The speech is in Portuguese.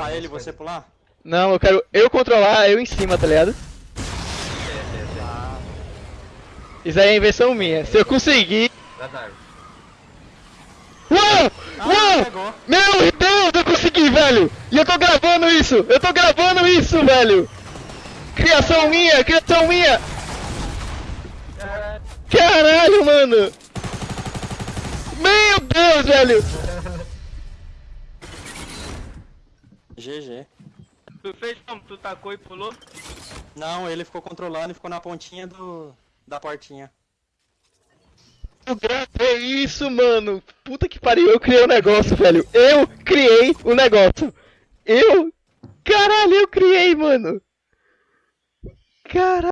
Tá ele e você pular? Não, eu quero eu controlar, eu em cima, tá ligado? Isso aí é invenção minha. Se eu conseguir. Uou! Ah, Uou! Meu Deus, eu consegui, velho! E eu tô gravando isso! Eu tô gravando isso, velho! Criação minha, criação minha! Caralho, mano! Meu Deus, velho! GG. Tu fez como? Tu tacou e pulou? Não, ele ficou controlando e ficou na pontinha do. da portinha. Eu gravei isso, mano! Puta que pariu, eu criei o um negócio, velho! Eu criei o um negócio! Eu. Caralho, eu criei, mano! Caralho!